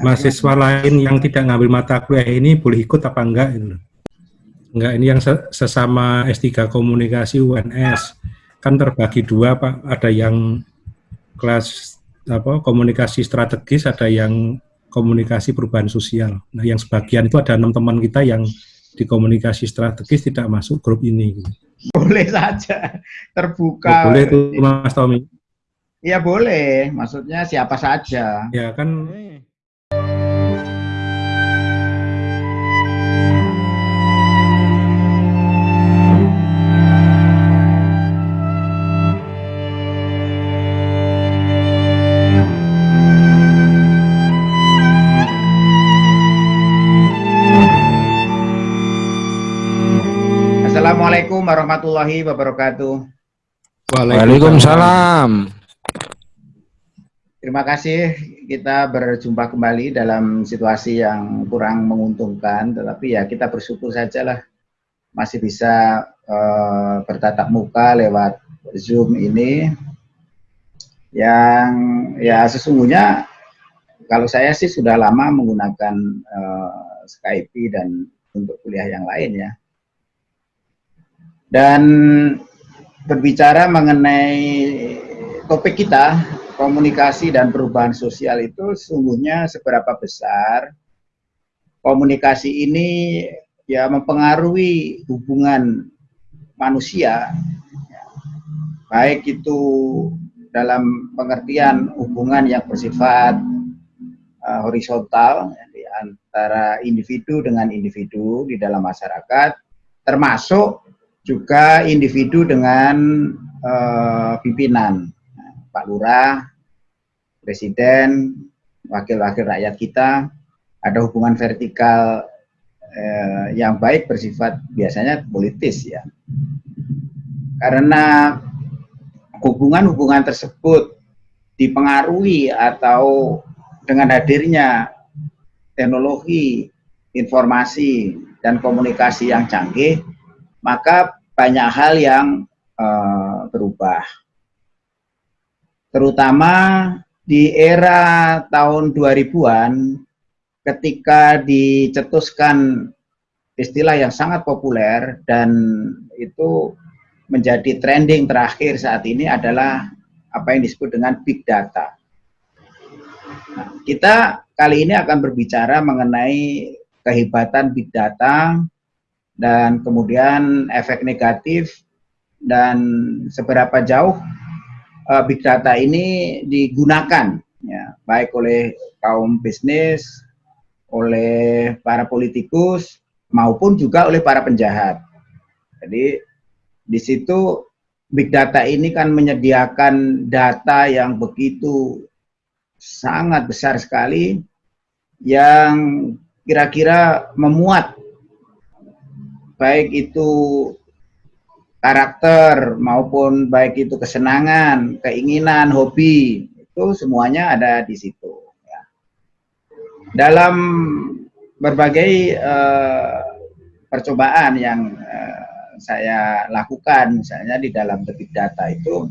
mahasiswa lain yang tidak ngambil mata kuliah ini boleh ikut apa enggak ini enggak ini yang sesama S3 komunikasi UNS kan terbagi dua Pak. Ada yang kelas apa komunikasi strategis ada yang komunikasi perubahan sosial. Nah yang sebagian itu ada enam teman kita yang di komunikasi strategis tidak masuk grup ini boleh saja. Terbuka. Boleh itu Mas Tommy. Iya boleh, maksudnya siapa saja. Ya kan Assalamualaikum warahmatullahi wabarakatuh. Waalaikumsalam. Terima kasih kita berjumpa kembali dalam situasi yang kurang menguntungkan, tetapi ya kita bersyukur saja lah masih bisa uh, bertatap muka lewat Zoom ini yang ya sesungguhnya kalau saya sih sudah lama menggunakan uh, Skype dan untuk kuliah yang lain ya. Dan berbicara mengenai topik kita komunikasi dan perubahan sosial itu sungguhnya seberapa besar komunikasi ini ya mempengaruhi hubungan manusia. Baik itu dalam pengertian hubungan yang bersifat uh, horizontal ya, di antara individu dengan individu di dalam masyarakat termasuk juga individu dengan uh, pimpinan Pak Lurah, Presiden, wakil-wakil rakyat kita, ada hubungan vertikal eh, yang baik bersifat biasanya politis ya. Karena hubungan-hubungan tersebut dipengaruhi atau dengan hadirnya teknologi, informasi, dan komunikasi yang canggih, maka banyak hal yang uh, berubah terutama di era tahun 2000-an ketika dicetuskan istilah yang sangat populer dan itu menjadi trending terakhir saat ini adalah apa yang disebut dengan big data. Nah, kita kali ini akan berbicara mengenai kehebatan big data dan kemudian efek negatif dan seberapa jauh uh, big data ini digunakan ya baik oleh kaum bisnis, oleh para politikus maupun juga oleh para penjahat. Jadi di situ big data ini kan menyediakan data yang begitu sangat besar sekali yang kira-kira memuat baik itu karakter maupun baik itu kesenangan, keinginan, hobi itu semuanya ada di situ. Ya. Dalam berbagai uh, percobaan yang uh, saya lakukan, misalnya di dalam big data itu,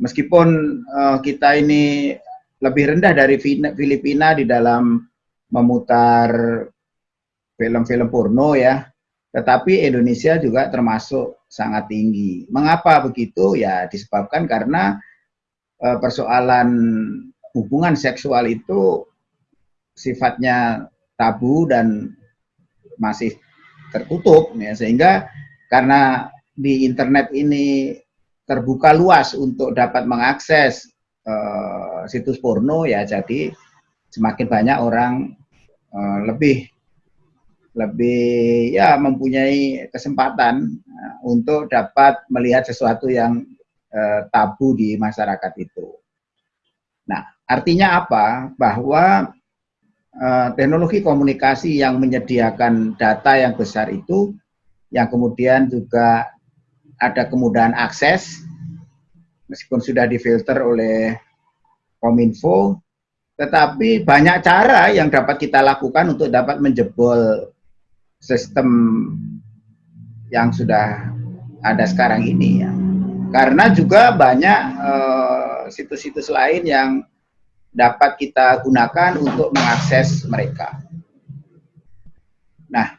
meskipun uh, kita ini lebih rendah dari Filipina di dalam memutar film-film porno ya, tetapi Indonesia juga termasuk sangat tinggi. Mengapa begitu? Ya disebabkan karena e, persoalan hubungan seksual itu sifatnya tabu dan masih tertutup ya sehingga karena di internet ini terbuka luas untuk dapat mengakses e, situs porno ya jadi semakin banyak orang e, lebih lebih ya mempunyai kesempatan uh, untuk dapat melihat sesuatu yang uh, tabu di masyarakat itu. Nah, artinya apa? Bahwa uh, teknologi komunikasi yang menyediakan data yang besar itu, yang kemudian juga ada kemudahan akses, meskipun sudah difilter oleh Kominfo, tetapi banyak cara yang dapat kita lakukan untuk dapat menjebol sistem yang sudah ada sekarang ini ya. Karena juga banyak eh, situs-situs uh, lain yang dapat kita gunakan untuk mengakses mereka. Nah,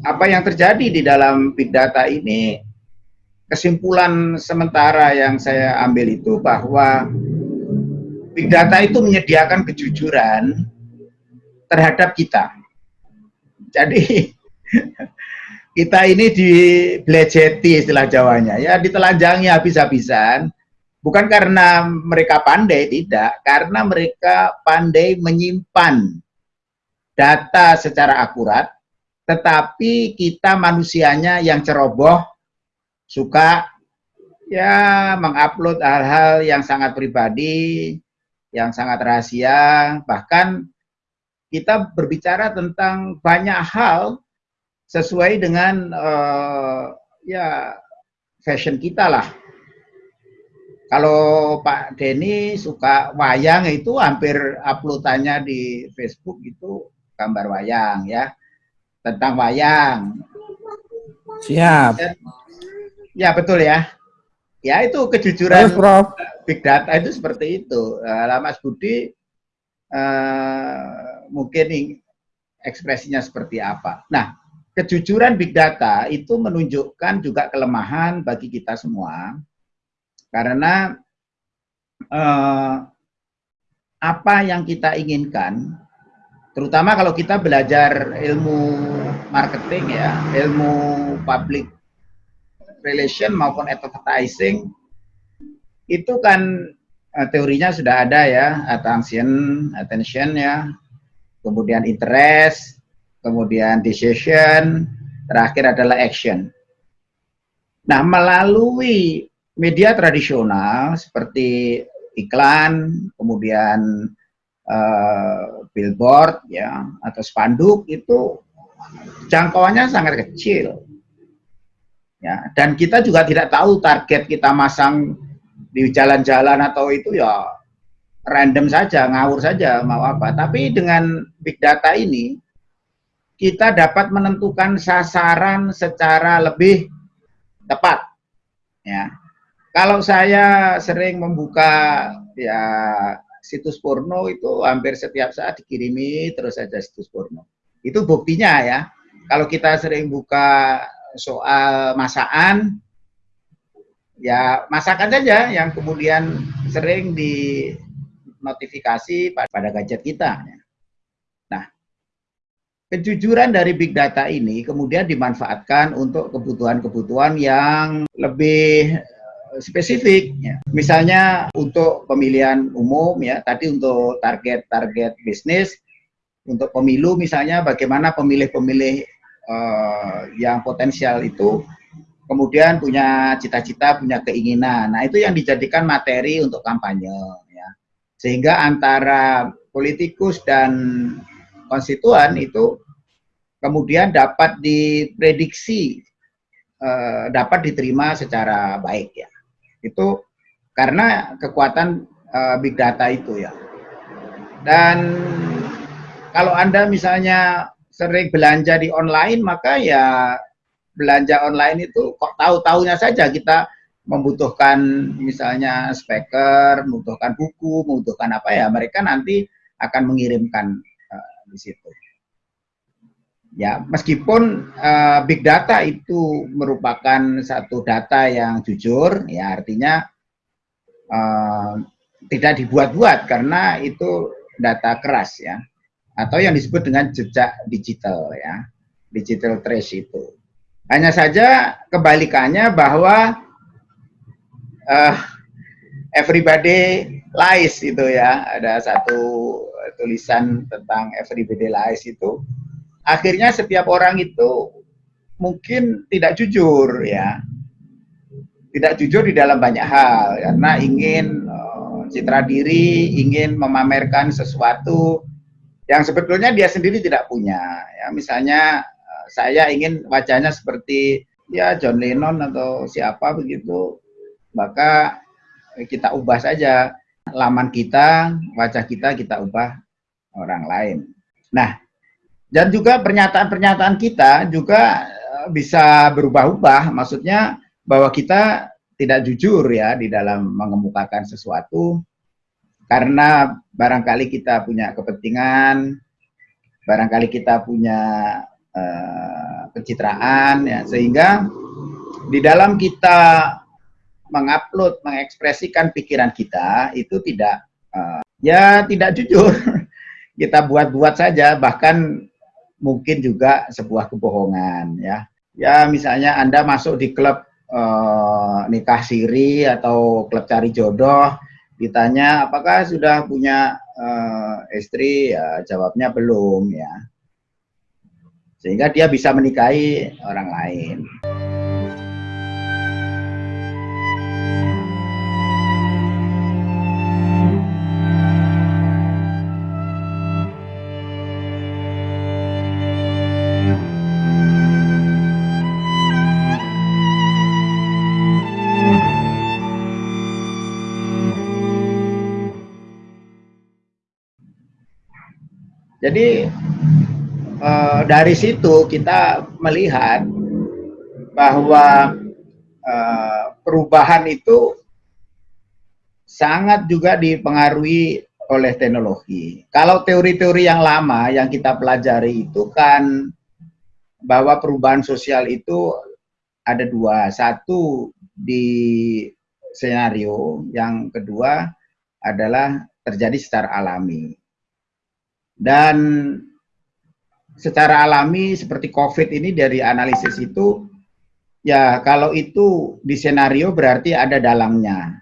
apa yang terjadi di dalam big data ini, kesimpulan sementara yang saya ambil itu bahwa big data itu menyediakan kejujuran terhadap kita. Jadi kita ini dibelejeti istilah Jawanya, ya ditelanjangi habis-habisan. Bukan karena mereka pandai, tidak. Karena mereka pandai menyimpan data secara akurat, tetapi kita manusianya yang ceroboh, suka ya mengupload hal-hal yang sangat pribadi, yang sangat rahasia, bahkan kita berbicara tentang banyak hal sesuai dengan uh, ya fashion kita lah kalau Pak Denny suka wayang itu hampir uploadannya di Facebook itu gambar wayang ya. Tentang wayang. Siap. Ya, betul ya. Ya itu kejujuran Prof. big data itu seperti itu. Uh, Mas Budi uh, mungkin ekspresinya seperti apa. Nah, kejujuran big data itu menunjukkan juga kelemahan bagi kita semua karena eh, apa yang kita inginkan, terutama kalau kita belajar ilmu marketing ya, ilmu public relation maupun advertising, itu kan eh, teorinya sudah ada ya, attention, attention ya, kemudian interest, kemudian decision, terakhir adalah action. Nah, melalui media tradisional seperti iklan, kemudian uh, billboard ya atau spanduk itu jangkauannya sangat kecil. Ya, dan kita juga tidak tahu target kita masang di jalan-jalan atau itu ya random saja, ngawur saja mau apa. Tapi dengan big data ini kita dapat menentukan sasaran secara lebih tepat. Ya. Kalau saya sering membuka ya situs porno itu hampir setiap saat dikirimi terus saja situs porno. Itu buktinya ya. Kalau kita sering buka soal masakan, ya masakan saja yang kemudian sering di notifikasi pada gadget kita. Nah, kejujuran dari big data ini kemudian dimanfaatkan untuk kebutuhan-kebutuhan yang lebih spesifik ya. misalnya untuk pemilihan umum ya tadi untuk target-target bisnis untuk pemilu misalnya bagaimana pemilih-pemilih uh, yang potensial itu kemudian punya cita-cita punya keinginan nah itu yang dijadikan materi untuk kampanye sehingga antara politikus dan konstituen itu kemudian dapat diprediksi uh, dapat diterima secara baik ya itu karena kekuatan uh, big data itu ya. Dan kalau Anda misalnya sering belanja di online, maka ya belanja online itu kok tahu-tahunya saja kita membutuhkan misalnya speaker, membutuhkan buku, membutuhkan apa ya, mereka nanti akan mengirimkan uh, di situ. Ya, meskipun uh, big data itu merupakan satu data yang jujur, ya artinya uh, tidak dibuat-buat karena itu data keras ya, atau yang disebut dengan jejak digital ya, digital trace itu. Hanya saja kebalikannya bahwa uh, everybody lies itu ya, ada satu tulisan tentang everybody lies itu. Akhirnya setiap orang itu mungkin tidak jujur ya. Tidak jujur di dalam banyak hal. Karena ingin uh, citra diri ingin memamerkan sesuatu yang sebetulnya dia sendiri tidak punya. Ya misalnya uh, saya ingin wajahnya seperti ya John Lennon atau siapa begitu maka kita ubah saja. Laman kita wajah kita kita ubah orang lain. Nah dan juga pernyataan-pernyataan kita juga eh, bisa berubah-ubah, maksudnya bahwa kita tidak jujur ya di dalam mengemukakan sesuatu. karena barangkali kita punya kepentingan, barangkali kita punya uh, pencitraan, ya, sehingga di dalam kita mengupload, mengekspresikan pikiran kita itu tidak, uh, ya tidak jujur. kita buat-buat saja, bahkan mungkin juga sebuah kebohongan, ya. Ya misalnya Anda masuk di klub uh, nikah siri atau klub cari jodoh, ditanya apakah sudah punya uh, istri, ya jawabnya belum ya. Sehingga dia bisa menikahi orang lain. Jadi uh, dari situ kita melihat bahwa uh, perubahan itu sangat juga dipengaruhi oleh teknologi. Kalau teori-teori yang lama yang kita pelajari itu kan bahwa perubahan sosial itu ada dua. Satu di senario, yang kedua adalah terjadi secara alami. Dan secara alami seperti COVID ini dari analisis itu, ya kalau itu di senario berarti ada dalangnya.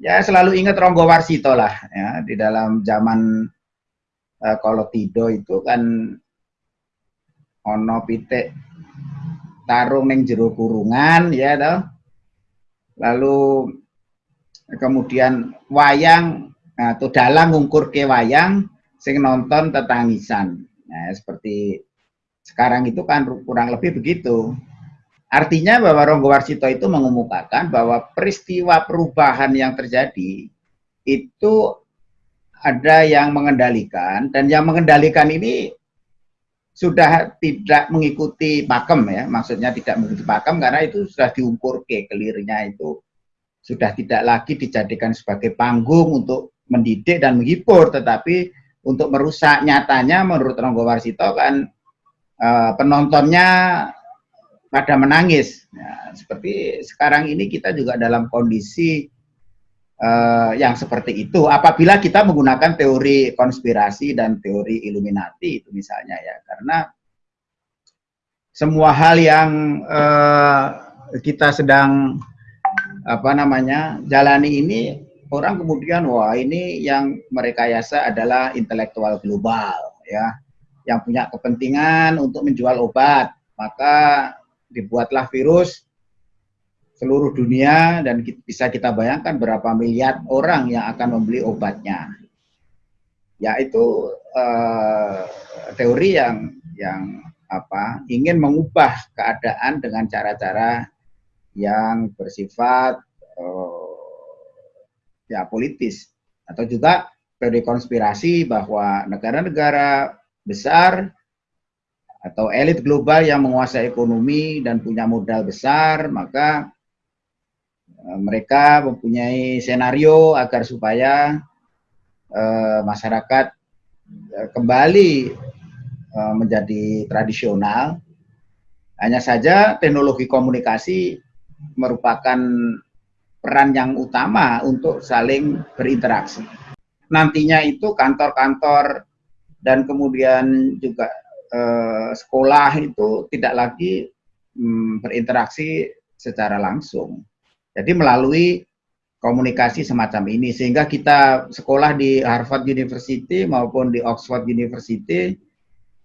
Ya selalu ingat Ronggo Warsito lah, ya di dalam zaman uh, kalau Tido itu kan ono pitik tarung neng jero kurungan ya toh. Lalu kemudian wayang atau dalang ngungkur ke wayang sing nonton tetangisan. Nah, seperti sekarang itu kan kurang lebih begitu. Artinya bahwa Ronggo Warsito itu mengemukakan bahwa peristiwa perubahan yang terjadi itu ada yang mengendalikan dan yang mengendalikan ini sudah tidak mengikuti pakem ya, maksudnya tidak mengikuti pakem karena itu sudah diukur ke kelirnya itu sudah tidak lagi dijadikan sebagai panggung untuk mendidik dan menghibur, tetapi untuk merusak nyatanya menurut Ronggo Warsito kan uh, penontonnya pada menangis. Ya, seperti sekarang ini kita juga dalam kondisi uh, yang seperti itu. Apabila kita menggunakan teori konspirasi dan teori Illuminati itu misalnya ya, karena semua hal yang uh, kita sedang apa namanya jalani ini orang kemudian wah ini yang mereka yasa adalah intelektual global ya yang punya kepentingan untuk menjual obat. Maka dibuatlah virus seluruh dunia dan bisa kita bayangkan berapa miliar orang yang akan membeli obatnya. Ya itu uh, teori yang yang apa ingin mengubah keadaan dengan cara-cara yang bersifat uh, ya politis. Atau juga teori konspirasi bahwa negara-negara besar atau elit global yang menguasai ekonomi dan punya modal besar maka e, mereka mempunyai senario agar supaya e, masyarakat e, kembali menjadi tradisional. Hanya saja teknologi komunikasi merupakan peran yang utama untuk saling berinteraksi. Nantinya itu kantor-kantor dan kemudian juga eh, sekolah itu tidak lagi hmm, berinteraksi secara langsung. Jadi melalui komunikasi semacam ini sehingga kita sekolah di Harvard University maupun di Oxford University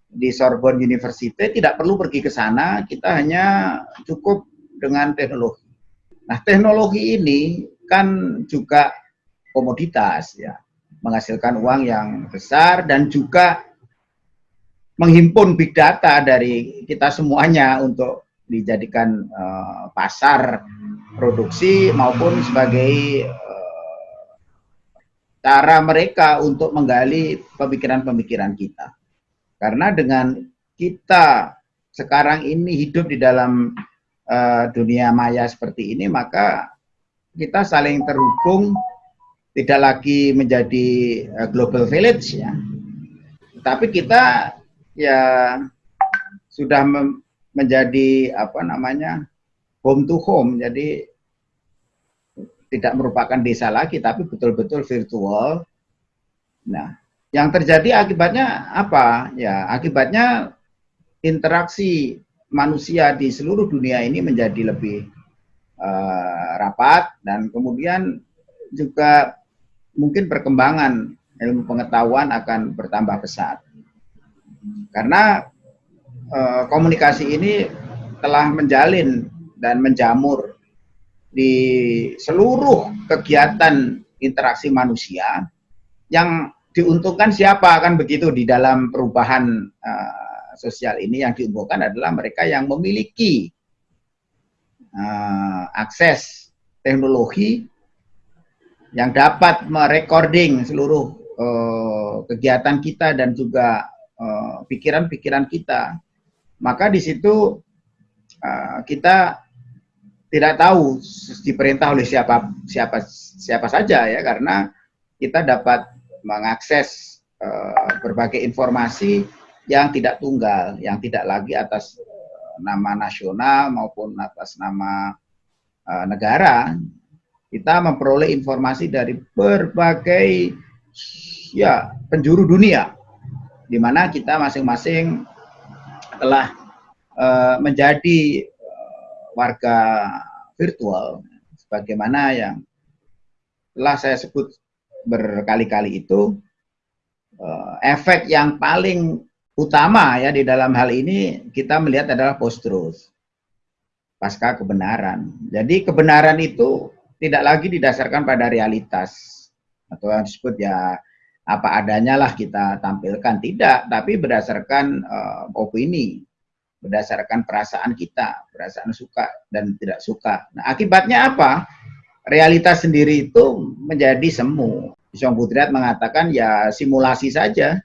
di Sorbonne University tidak perlu pergi ke sana, kita hanya cukup dengan teknologi Nah, teknologi ini kan juga komoditas ya, menghasilkan uang yang besar dan juga menghimpun big data dari kita semuanya untuk dijadikan uh, pasar produksi maupun sebagai uh, cara mereka untuk menggali pemikiran-pemikiran kita. Karena dengan kita sekarang ini hidup di dalam uh, dunia maya seperti ini, maka kita saling terhubung tidak lagi menjadi uh, global village ya. Tapi kita ya sudah menjadi apa namanya home to home. Jadi tidak merupakan desa lagi tapi betul-betul virtual. Nah, yang terjadi akibatnya apa? Ya, akibatnya interaksi manusia di seluruh dunia ini menjadi lebih uh, rapat dan kemudian juga mungkin perkembangan ilmu pengetahuan akan bertambah pesat. Karena uh, komunikasi ini telah menjalin dan menjamur di seluruh kegiatan interaksi manusia yang diuntungkan siapa kan begitu di dalam perubahan uh, sosial ini yang diuntungkan adalah mereka yang memiliki uh, akses teknologi yang dapat merecording seluruh uh, kegiatan kita dan juga eh, pikiran-pikiran uh, kita, maka di situ uh, kita tidak tahu diperintah oleh siapa siapa siapa saja ya karena kita dapat mengakses uh, berbagai informasi yang tidak tunggal, yang tidak lagi atas nama nasional maupun atas nama uh, negara, kita memperoleh informasi dari berbagai ya penjuru dunia di mana kita masing-masing telah uh, menjadi warga virtual. Sebagaimana yang telah saya sebut berkali-kali itu efek yang paling utama ya di dalam hal ini kita melihat adalah post truth pasca kebenaran. Jadi kebenaran itu tidak lagi didasarkan pada realitas atau yang disebut ya apa adanya lah kita tampilkan. Tidak tapi berdasarkan uh, opini berdasarkan perasaan kita perasaan suka dan tidak suka. Nah akibatnya apa? Realitas sendiri itu menjadi semu. Song Butriat mengatakan ya simulasi saja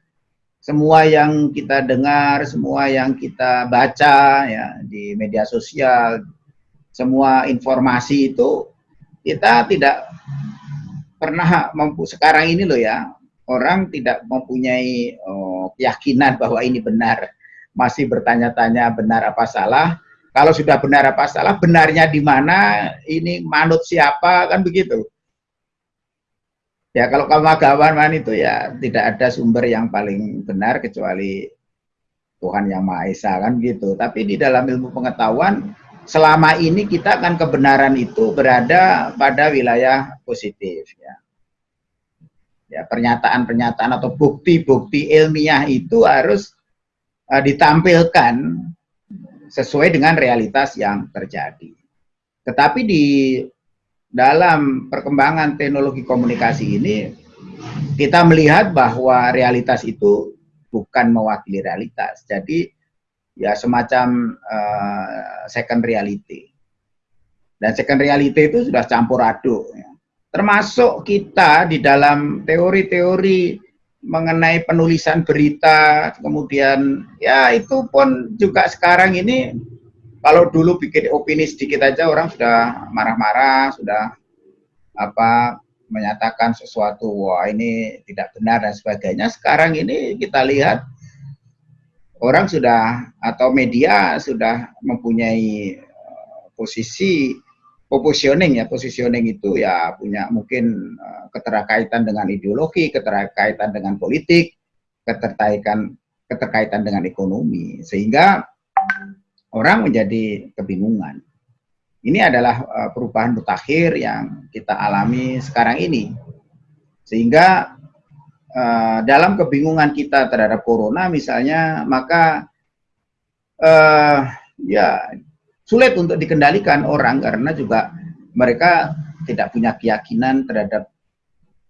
semua yang kita dengar semua yang kita baca ya di media sosial semua informasi itu kita tidak pernah mampu sekarang ini loh ya orang tidak mempunyai oh, keyakinan bahwa ini benar. Masih bertanya-tanya benar apa salah. Kalau sudah benar apa salah benarnya di mana ini manut siapa kan begitu ya kalau kamu agamawan itu ya tidak ada sumber yang paling benar kecuali Tuhan yang Maha Esa kan gitu tapi di dalam ilmu pengetahuan selama ini kita kan kebenaran itu berada pada wilayah positif ya. Ya, pernyataan-pernyataan atau bukti-bukti ilmiah itu harus uh, ditampilkan sesuai dengan realitas yang terjadi. Tetapi di dalam perkembangan teknologi komunikasi ini kita melihat bahwa realitas itu bukan mewakili realitas. Jadi ya semacam uh, second reality. Dan second reality itu sudah campur aduk. Ya. Termasuk kita di dalam teori-teori mengenai penulisan berita, kemudian ya itu pun juga sekarang ini kalau dulu bikin opini sedikit aja orang sudah marah-marah, sudah apa menyatakan sesuatu wah ini tidak benar dan sebagainya. Sekarang ini kita lihat orang sudah atau media sudah mempunyai uh, posisi positioning ya positioning itu ya punya mungkin uh, keterkaitan dengan ideologi, keterkaitan dengan politik, keterkaitan keterkaitan dengan ekonomi sehingga orang menjadi kebingungan. Ini adalah uh, perubahan mutakhir yang kita alami sekarang ini. Sehingga uh, dalam kebingungan kita terhadap corona misalnya, maka uh, ya sulit untuk dikendalikan orang karena juga mereka tidak punya keyakinan terhadap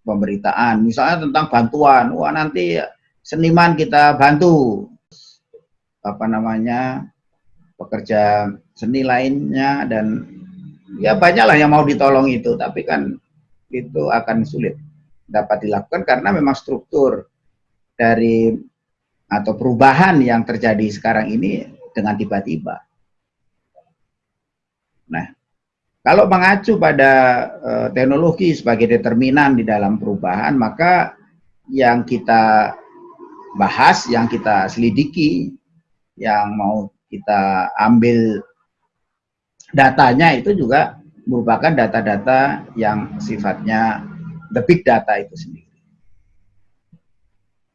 pemberitaan. Misalnya tentang bantuan, wah nanti seniman kita bantu apa namanya pekerja seni lainnya dan ya banyaklah yang mau ditolong itu, tapi kan itu akan sulit dapat dilakukan karena memang struktur dari atau perubahan yang terjadi sekarang ini dengan tiba-tiba. Nah, Kalau mengacu pada uh, teknologi sebagai determinan di dalam perubahan, maka yang kita bahas, yang kita selidiki, yang mau kita ambil datanya itu juga merupakan data-data yang sifatnya the big data itu sendiri.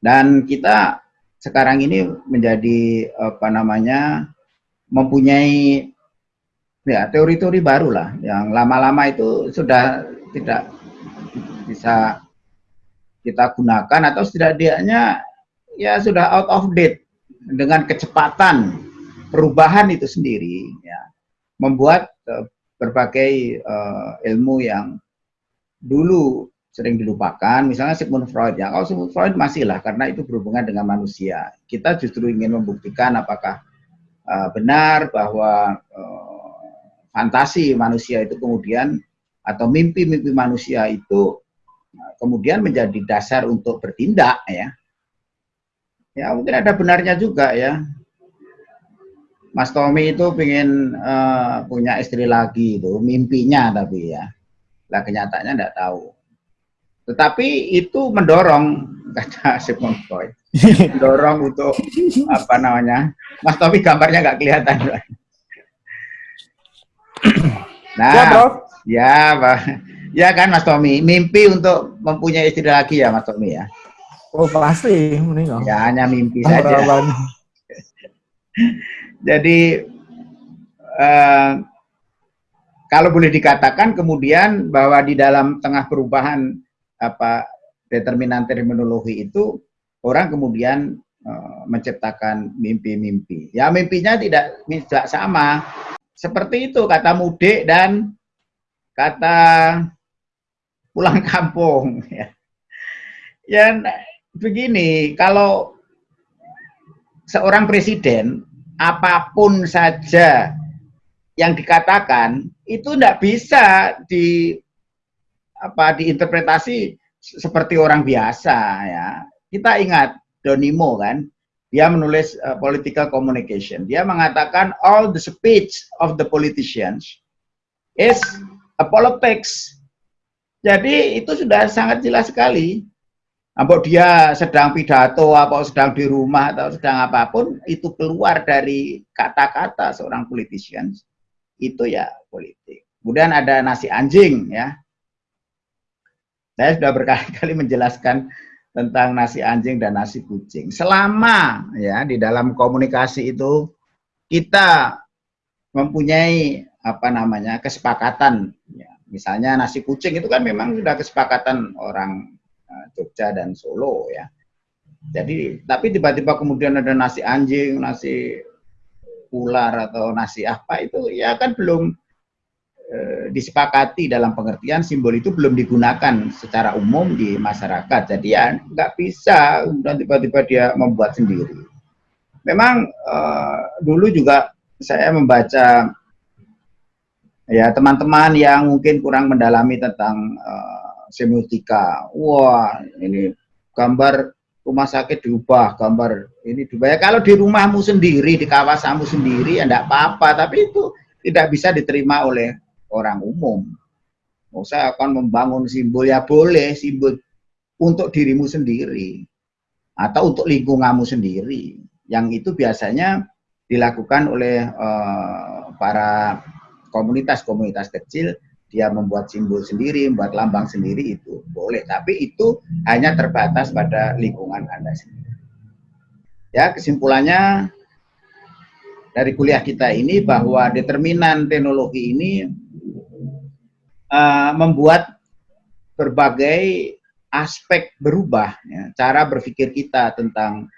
Dan kita sekarang ini menjadi apa namanya mempunyai ya teori-teori baru lah yang lama-lama itu sudah tidak bisa kita gunakan atau setidaknya ya sudah out of date dengan kecepatan perubahan itu sendiri ya membuat uh, berbagai uh, ilmu yang dulu sering dilupakan, misalnya Sigmund Freud ya. Kalau Sigmund Freud masih lah karena itu berhubungan dengan manusia. Kita justru ingin membuktikan apakah uh, benar bahwa uh, fantasi manusia itu kemudian atau mimpi-mimpi manusia itu kemudian menjadi dasar untuk bertindak ya. Ya mungkin ada benarnya juga ya. Mas Tommy itu ingin uh, punya istri lagi itu mimpinya tapi ya. Lah kenyataannya tidak tahu. Tetapi itu mendorong kata Sigmund Freud, mendorong untuk apa namanya? Mas Tommy gambarnya nggak kelihatan. Nah, ya, bro. ya, Pak. Ya kan Mas Tommy, mimpi untuk mempunyai istri lagi ya Mas Tommy ya. Oh pasti, meninggal. Ya hanya mimpi saja. Jadi uh, kalau boleh dikatakan kemudian bahwa di dalam tengah perubahan apa determinan terminologi itu orang kemudian uh, menciptakan mimpi-mimpi. Ya mimpinya tidak tidak sama. Seperti itu kata mudik dan kata pulang kampung. Ya, ya begini, kalau seorang presiden apa pun saja yang dikatakan itu tidak bisa di apa diinterpretasi seperti orang biasa ya. Kita ingat Donimo kan, dia menulis uh, political communication. Dia mengatakan all the speech of the politicians is a politics. Jadi itu sudah sangat jelas sekali. Apakah dia sedang pidato, apa sedang di rumah atau sedang apa pun, itu keluar dari kata-kata seorang politician, itu ya politik. Kemudian ada nasi anjing ya, saya sudah berkali-kali menjelaskan tentang nasi anjing dan nasi kucing. Selama ya di dalam komunikasi itu kita mempunyai apa namanya kesepakatan ya. Misalnya nasi kucing itu kan memang sudah kesepakatan orang Jogja dan Solo ya. Jadi tapi tiba-tiba kemudian ada nasi anjing, nasi ular atau nasi apa itu ya kan belum Eh, disepakati dalam pengertian simbol itu belum digunakan secara umum di masyarakat. Jadi ya nggak bisa dan tiba-tiba dia membuat sendiri. Memang uh, dulu juga saya membaca ya teman-teman yang mungkin kurang mendalami tentang uh, semiotika. Wah ini gambar rumah sakit diubah, gambar ini diubah. Ya, kalau di rumahmu sendiri, di kawasanmu sendiri ya enggak apa-apa, tapi itu tidak bisa diterima oleh orang umum. Oh, saya akan membangun simbol ya boleh simbol untuk dirimu sendiri atau untuk lingkunganmu sendiri. Yang itu biasanya dilakukan oleh uh, para komunitas-komunitas kecil. Dia membuat simbol sendiri, membuat lambang sendiri itu boleh. Tapi itu hanya terbatas pada lingkungan Anda sendiri. Ya, kesimpulannya dari kuliah kita ini bahwa determinan teknologi ini uh, membuat berbagai aspek berubah, ya. cara berpikir kita tentang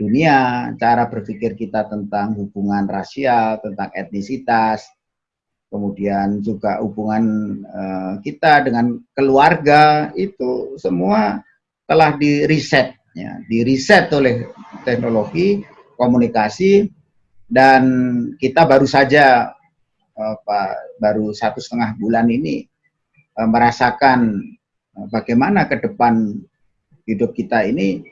dunia, cara berpikir kita tentang hubungan rasial, tentang etnisitas, kemudian juga hubungan uh, kita dengan keluarga itu semua telah di reset, ya, di reset oleh teknologi komunikasi dan kita baru saja Pak baru satu setengah bulan ini uh, merasakan uh, bagaimana ke depan hidup kita ini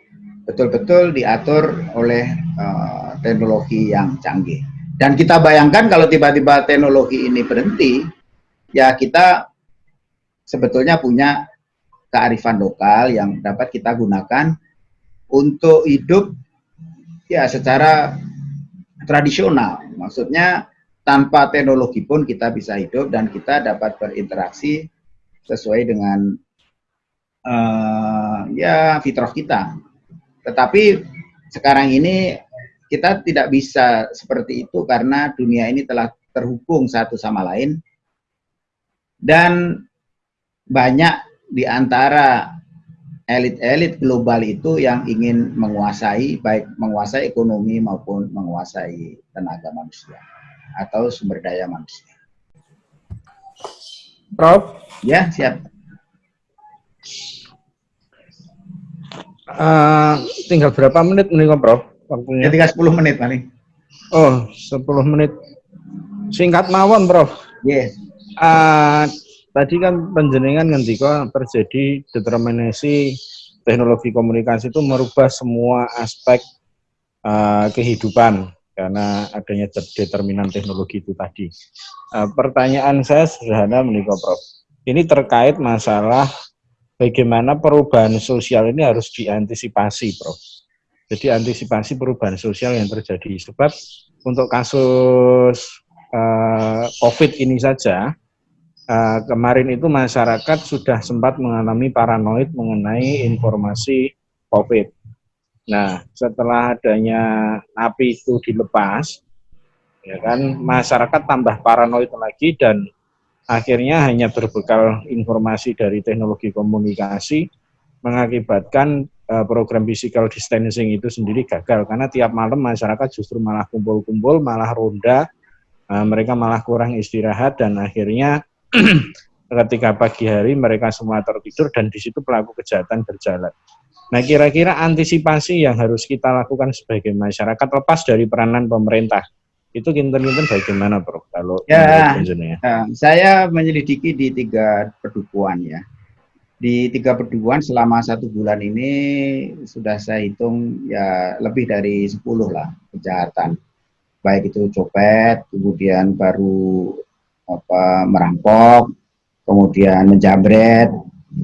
betul-betul diatur oleh uh, teknologi yang canggih. Dan kita bayangkan kalau tiba-tiba teknologi ini berhenti, ya kita sebetulnya punya kearifan lokal yang dapat kita gunakan untuk hidup ya secara tradisional. Maksudnya tanpa teknologi pun kita bisa hidup dan kita dapat berinteraksi sesuai dengan uh, ya fitrah kita. Tetapi sekarang ini kita tidak bisa seperti itu karena dunia ini telah terhubung satu sama lain dan banyak di antara elit-elit global itu yang ingin menguasai baik menguasai ekonomi maupun menguasai tenaga manusia atau sumber daya manusia. Prof? Ya, siap. Uh, tinggal berapa menit nih, Prof? Waktunya? Ya, tinggal 10 menit paling. Oh, 10 menit. Singkat mawon, Prof. Yes. Uh, tadi kan penjenengan ngendika terjadi determinasi teknologi komunikasi itu merubah semua aspek uh, kehidupan karena adanya determinan teknologi itu tadi. Uh, pertanyaan saya sederhana menikah Prof. Ini terkait masalah bagaimana perubahan sosial ini harus diantisipasi Prof. Jadi antisipasi perubahan sosial yang terjadi. Sebab untuk kasus uh, COVID ini saja, uh, kemarin itu masyarakat sudah sempat mengalami paranoid mengenai informasi COVID. Nah, setelah adanya napi itu dilepas, ya kan, masyarakat tambah paranoid lagi dan akhirnya hanya berbekal informasi dari teknologi komunikasi mengakibatkan program physical distancing itu sendiri gagal karena tiap malam masyarakat justru malah kumpul-kumpul, malah ronda, uh, mereka malah kurang istirahat dan akhirnya ketika pagi hari mereka semua tertidur dan di situ pelaku kejahatan berjalan. Nah, kira-kira antisipasi yang harus kita lakukan sebagai masyarakat lepas dari peranan pemerintah itu kinten-kinten bagaimana, Bro? Kalau ya, ya, saya menyelidiki di tiga perdukuan ya. Di tiga perdukuan selama satu bulan ini sudah saya hitung ya lebih dari 10 lah kejahatan. Baik itu copet, kemudian baru apa merampok, kemudian menjamret,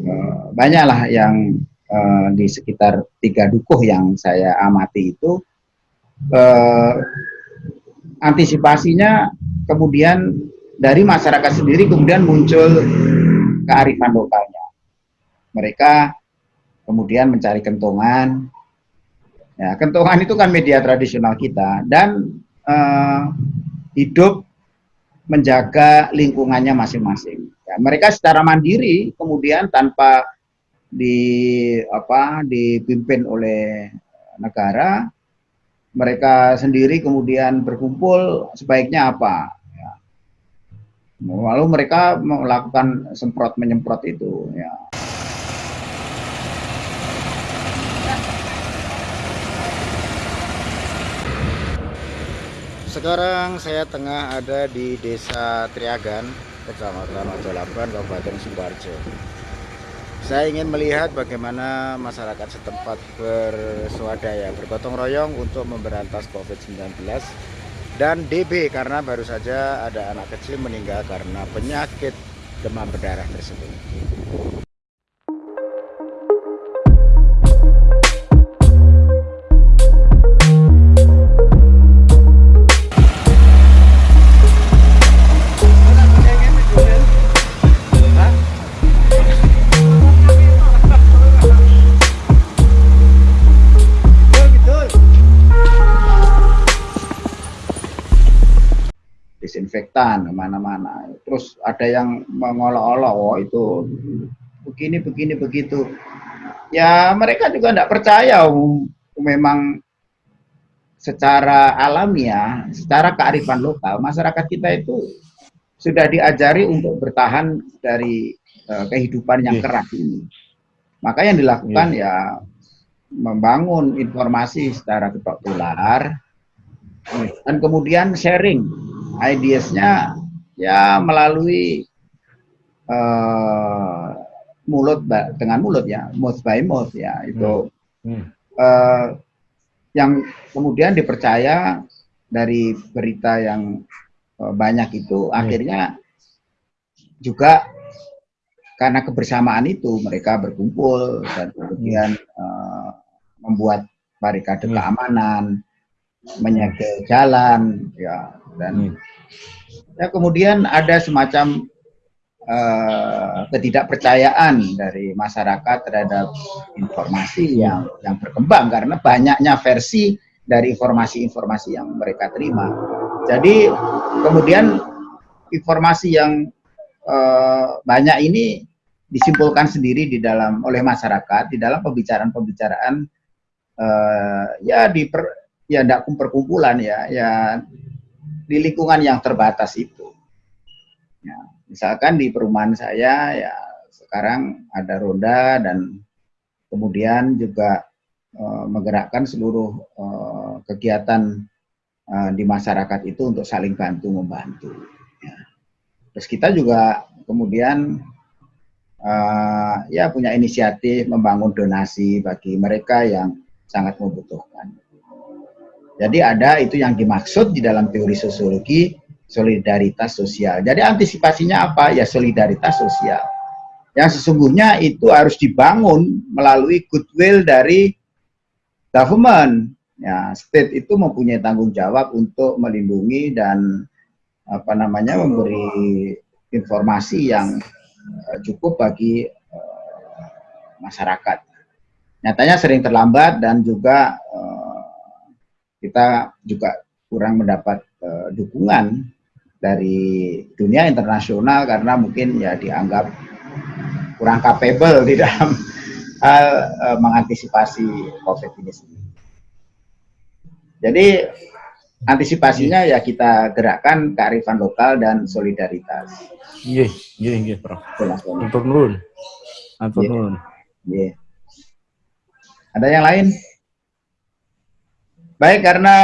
eh, banyaklah yang eh, di sekitar tiga dukuh yang saya amati itu eh, antisipasinya kemudian dari masyarakat sendiri kemudian muncul kearifan lokalnya. Mereka kemudian mencari kentongan. Ya, kentongan itu kan media tradisional kita dan uh, hidup menjaga lingkungannya masing-masing. Ya, mereka secara mandiri kemudian tanpa di apa dipimpin oleh negara, mereka sendiri kemudian berkumpul sebaiknya apa. Ya. Lalu mereka melakukan semprot menyemprot itu. Ya. Sekarang saya tengah ada di Desa Triagan, Kecamatan Ojolaban, Kabupaten Sidoarjo. Saya ingin melihat bagaimana masyarakat setempat berswadaya, bergotong royong untuk memberantas COVID-19 dan DB karena baru saja ada anak kecil meninggal karena penyakit demam berdarah tersebut. Disinfektan ke mana-mana. Terus ada yang mengolok-olok, oh itu begini, begini, begitu. Ya mereka juga tidak percaya, um, memang secara alamiah, secara kearifan lokal, masyarakat kita itu sudah diajari untuk bertahan dari uh, kehidupan yang iya. keras ini. Maka yang dilakukan yeah. ya membangun informasi secara ketok tular dan kemudian sharing ideasnya ya melalui uh, mulut dengan mulut ya, mouth by mouth ya itu hmm. Hmm. Uh, yang kemudian dipercaya dari berita yang uh, banyak itu hmm. akhirnya juga karena kebersamaan itu mereka berkumpul dan kemudian uh, membuat barikade Hmm. keamanan, menyegel jalan, ya dan Hmm. ya kemudian ada semacam eh, ketidakpercayaan dari masyarakat terhadap informasi yang yang berkembang karena banyaknya versi dari informasi-informasi yang mereka terima. Jadi kemudian informasi yang eh, banyak ini disimpulkan sendiri di dalam oleh masyarakat di dalam pembicaraan-pembicaraan eh, ya di per, ya tidak perkumpulan ya ya di lingkungan yang terbatas itu. Ya, misalkan di perumahan saya ya sekarang ada roda dan kemudian juga eh, menggerakkan seluruh eh, kegiatan eh, di masyarakat itu untuk saling bantu membantu. Ya. Terus kita juga kemudian eh, ya punya inisiatif membangun donasi bagi mereka yang sangat membutuhkan. Jadi ada itu yang dimaksud di dalam teori sosiologi solidaritas sosial. Jadi antisipasinya apa? Ya solidaritas sosial. Yang sesungguhnya itu harus dibangun melalui goodwill dari government. Ya, state itu mempunyai tanggung jawab untuk melindungi dan apa namanya memberi informasi yang eh, cukup bagi eh, masyarakat. Nyatanya sering terlambat dan juga eh, kita juga kurang mendapat uh, dukungan dari dunia internasional karena mungkin ya dianggap kurang capable di dalam hal uh, mengantisipasi COVID ini sendiri. Jadi antisipasinya ya kita gerakkan kearifan lokal dan solidaritas. Iya, iya, iya, Prof. nuhun. Atur Iya. Iya. Ada yang lain? Baik, karena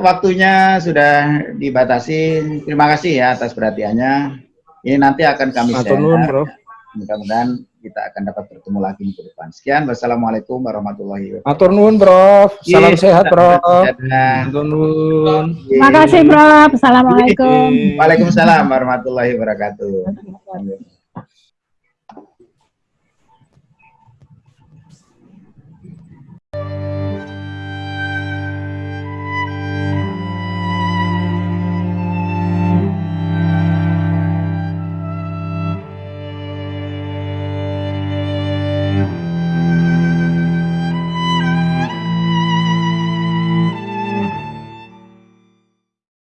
waktunya sudah dibatasi, terima kasih ya atas perhatiannya. Ini nanti akan kami Atur share. nuhun, Prof. Mudah-mudahan kita akan dapat bertemu lagi minggu depan. Sekian, wassalamualaikum warahmatullahi wabarakatuh. Atur nuhun, Prof. Salam Iya, sehat, Prof. Dadah. Atur nuhun. Terima kasih, Prof. Assalamualaikum. Waalaikumsalam warahmatullahi wabarakatuh.